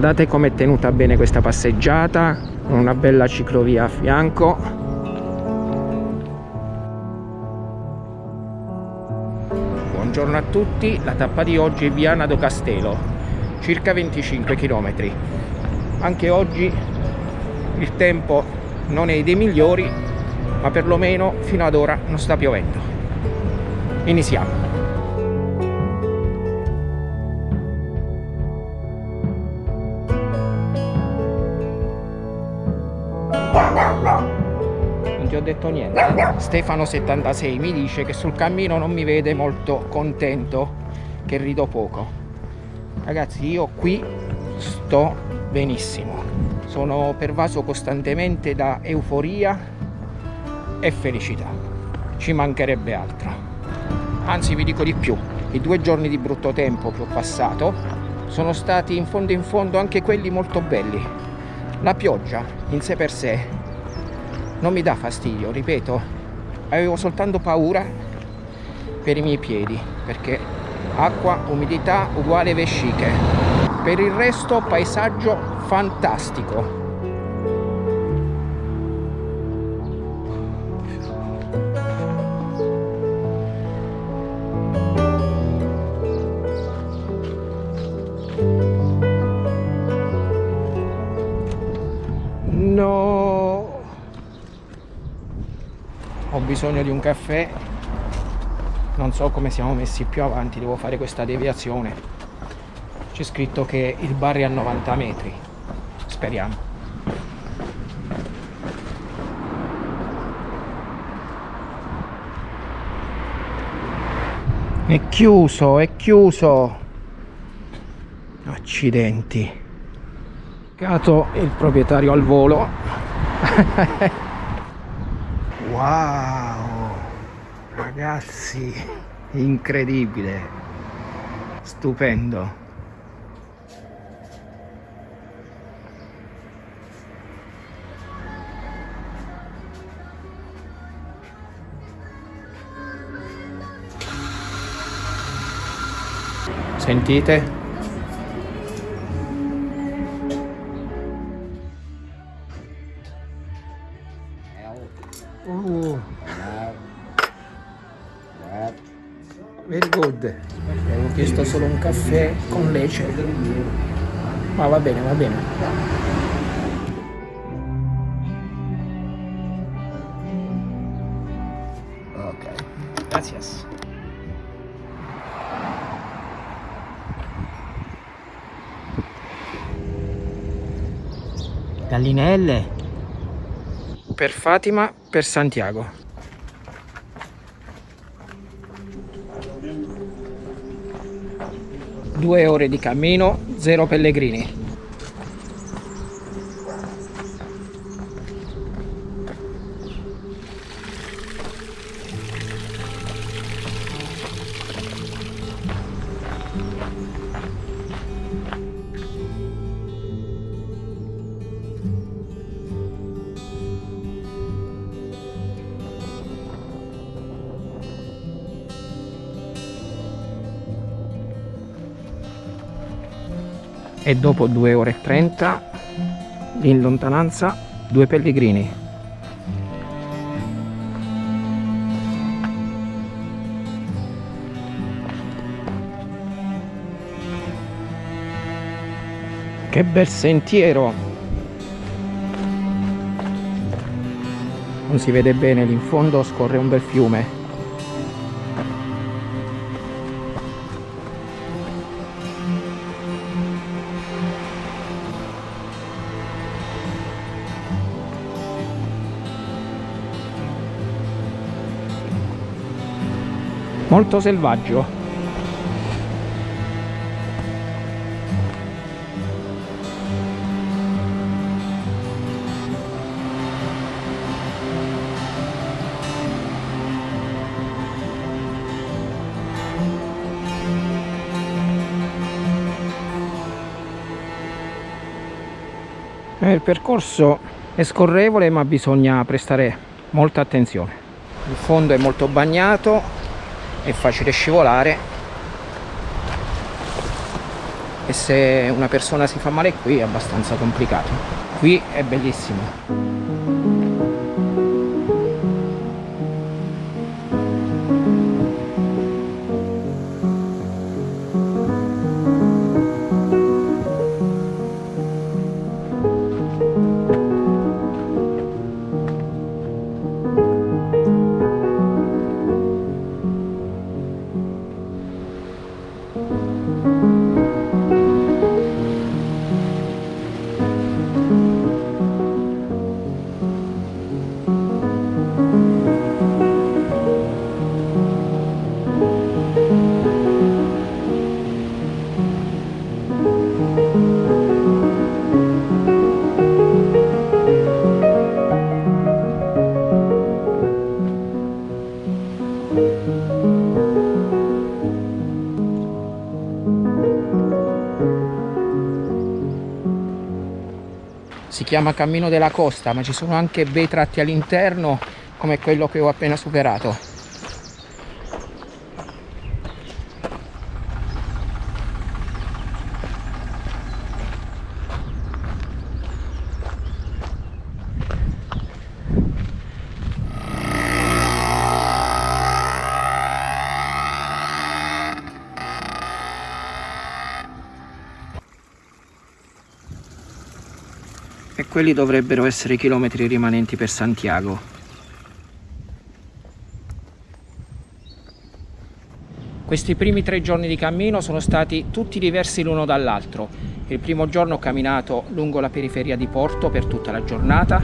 guardate com'è tenuta bene questa passeggiata una bella ciclovia a fianco. Buongiorno a tutti la tappa di oggi è Viana do Castelo circa 25 km anche oggi il tempo non è dei migliori ma perlomeno fino ad ora non sta piovendo. Iniziamo ti ho detto niente. Stefano76 mi dice che sul cammino non mi vede molto contento che rido poco. Ragazzi io qui sto benissimo. Sono pervaso costantemente da euforia e felicità. Ci mancherebbe altro. Anzi vi dico di più. I due giorni di brutto tempo che ho passato sono stati in fondo in fondo anche quelli molto belli. La pioggia in sé per sé non mi dà fastidio, ripeto, avevo soltanto paura per i miei piedi, perché acqua, umidità uguale vesciche. Per il resto paesaggio fantastico. Bisogno di un caffè. Non so come siamo messi più avanti devo fare questa deviazione. C'è scritto che il bar è a 90 metri. Speriamo. È chiuso è chiuso. Accidenti. Cato il proprietario al volo. Wow ragazzi incredibile. Stupendo. Sentite very good. Avevo chiesto solo un caffè con lece. Ma va bene va bene. Ok. Gracias. Gallinelle. Per Fatima per Santiago due ore di cammino, zero pellegrini. E dopo 2 ore e 30 in lontananza due pellegrini. Che bel sentiero. Non si vede bene lì in fondo scorre un bel fiume molto selvaggio. Il percorso è scorrevole ma bisogna prestare molta attenzione. Il fondo è molto bagnato è facile scivolare. E se una persona si fa male qui è abbastanza complicato. Qui è bellissimo. Si chiama Cammino della Costa ma ci sono anche bei tratti all'interno come quello che ho appena superato quelli dovrebbero essere i chilometri rimanenti per Santiago. Questi primi tre giorni di cammino sono stati tutti diversi l'uno dall'altro. Il primo giorno ho camminato lungo la periferia di Porto per tutta la giornata,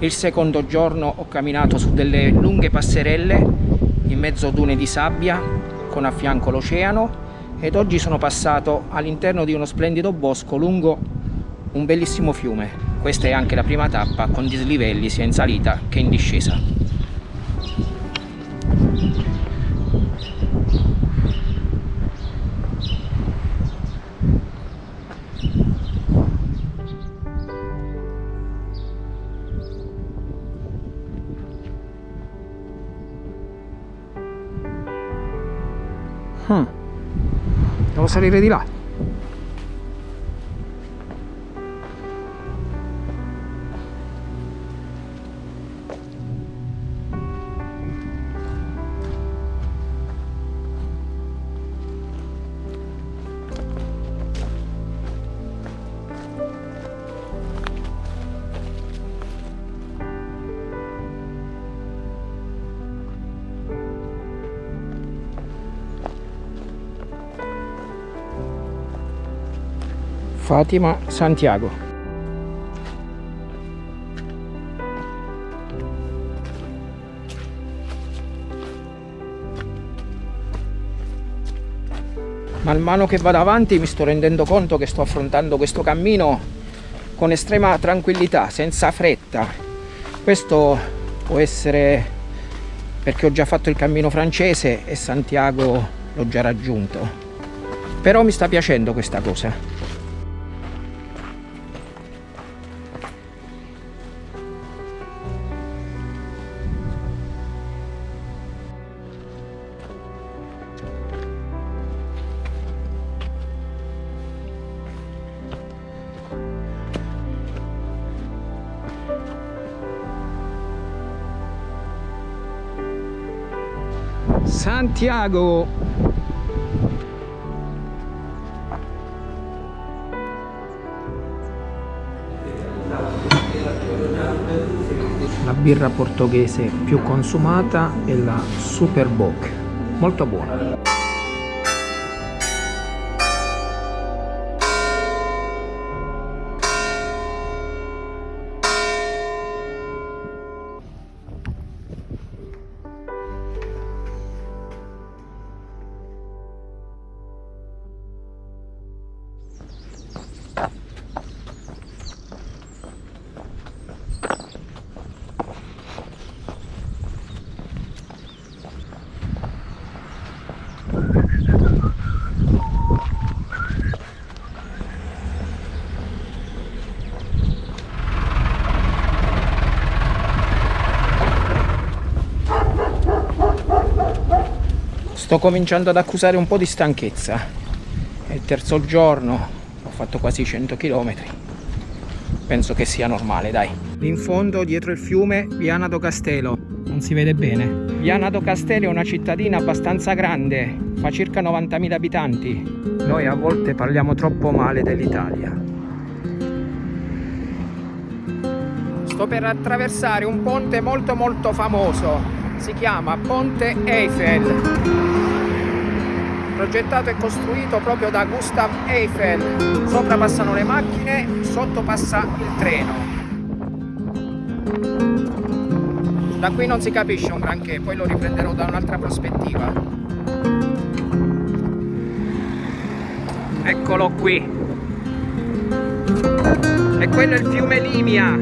il secondo giorno ho camminato su delle lunghe passerelle in mezzo a dune di sabbia con a fianco l'oceano ed oggi sono passato all'interno di uno splendido bosco lungo un bellissimo fiume. Questa è anche la prima tappa con dislivelli sia in salita che in discesa. Hmm. Devo salire di là. Fatima Santiago man mano che vado avanti mi sto rendendo conto che sto affrontando questo cammino con estrema tranquillità, senza fretta. Questo può essere perché ho già fatto il cammino francese e Santiago l'ho già raggiunto. Però mi sta piacendo questa cosa. Santiago. La birra portoghese più consumata è la Super Bock molto buona Sto cominciando ad accusare un po' di stanchezza. È terzo giorno, ho fatto quasi 100 km. Penso che sia normale, dai. In fondo, dietro il fiume, Viana do Castello. Non si vede bene. Viana do Castello è una cittadina abbastanza grande, fa circa 90.000 abitanti. Noi a volte parliamo troppo male dell'Italia. Sto per attraversare un ponte molto molto famoso. Si chiama Ponte Eiffel progettato e costruito proprio da Gustav Eiffel. Sopra passano le macchine, sotto passa il treno. Da qui non si capisce un granché, poi lo riprenderò da un'altra prospettiva. Eccolo qui. E quello è il fiume Limia.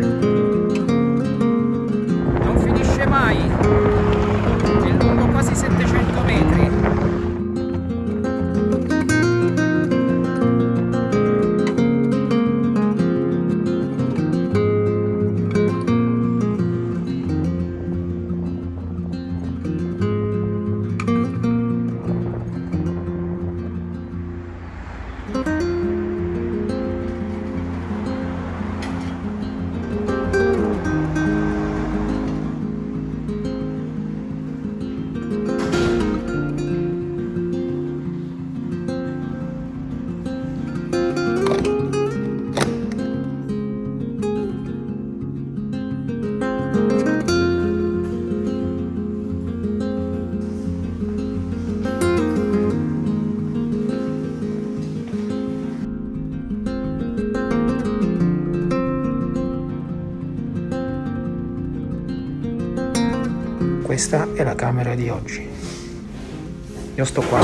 Non finisce mai. Lungo quasi 700 metri. Questa è la camera di oggi. Io sto qua.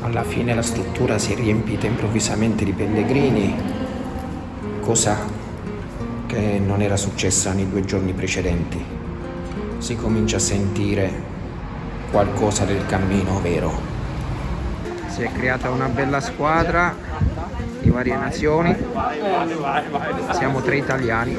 Alla fine la struttura si è riempita improvvisamente di pellegrini. Cosa che non era successa nei due giorni precedenti. Si comincia a sentire qualcosa del cammino vero. Si è creata una bella squadra di varie nazioni, siamo tre italiani